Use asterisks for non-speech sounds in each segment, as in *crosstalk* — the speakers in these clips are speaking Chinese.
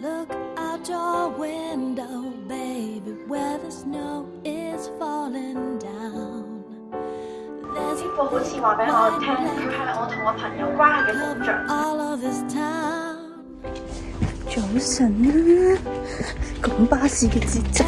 Look out your window, baby, where 呢部好似话俾我听，佢系我同我朋友关系嘅 w n 早晨啊，咁巴士嘅节奏，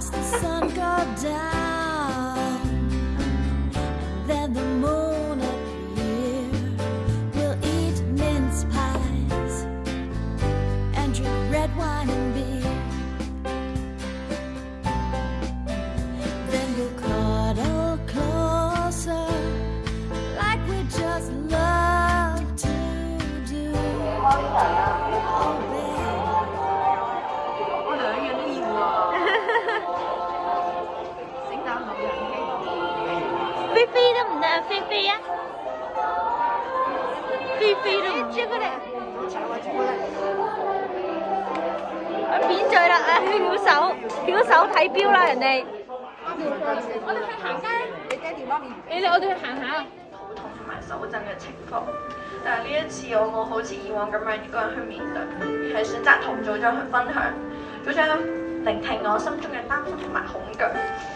watch the sun go down. 变咗佢哋，去变醉啦！啊，小手，小手睇表啦，人哋。我哋去行街，你爹哋我哋去行下。肚痛同埋手震嘅情況，但係呢一次我冇好似以往咁樣一個人去面對，係選擇同組長去分享，組長聆聽我心中嘅擔心同埋恐懼。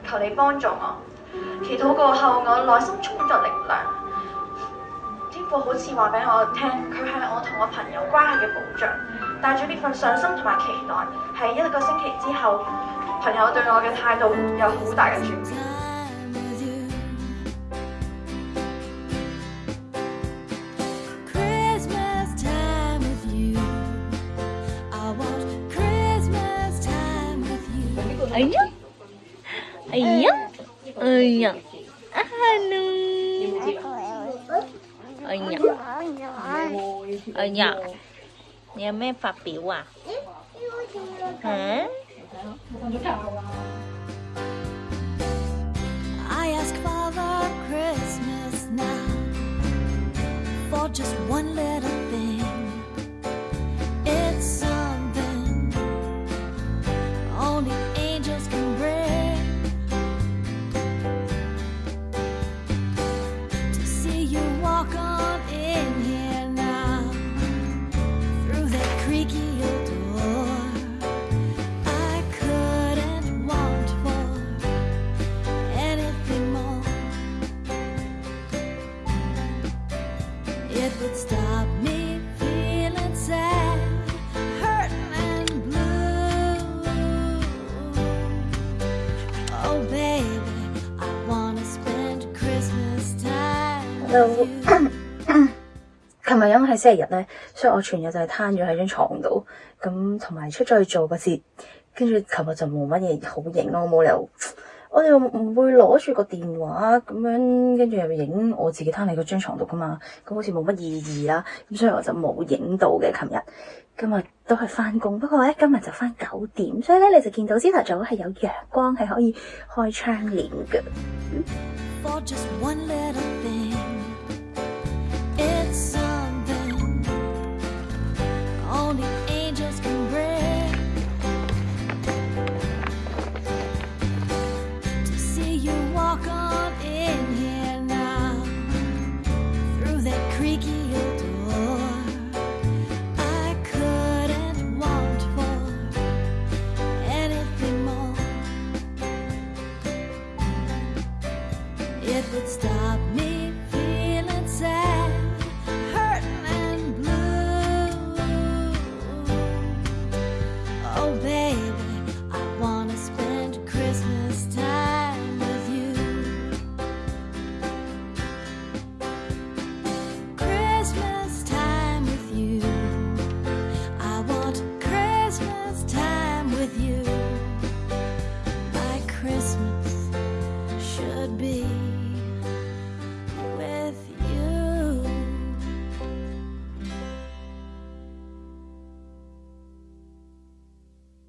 求你幫助我。祈祷過後，我內心充咗力量。天父好似話俾我聽，佢係我同我朋友關係嘅保障。帶住呢份信心同埋期待，喺一個星期之後，朋友對我嘅態度有好大嘅轉变。哎呀！Ayah. Halo. Ayah. Ayah. Nhà mẹ phát biểu à? I ask Father Christmas now For just one little thing *coughs* 琴日因为系星期日咧，所以我全日就系摊咗喺张床度，咁同埋出咗去做个节，跟住琴日就冇乜嘢好影咯，我冇由，我哋唔会攞住个电话咁样，跟住又影我自己摊喺个张床度噶嘛，咁好似冇乜意义啦，咁所以我就冇影到嘅。琴日，今日都系翻工，不过咧今日就翻九点，所以咧你就见到朝头早系有阳光系可以开窗帘嘅。creaky old Christmas.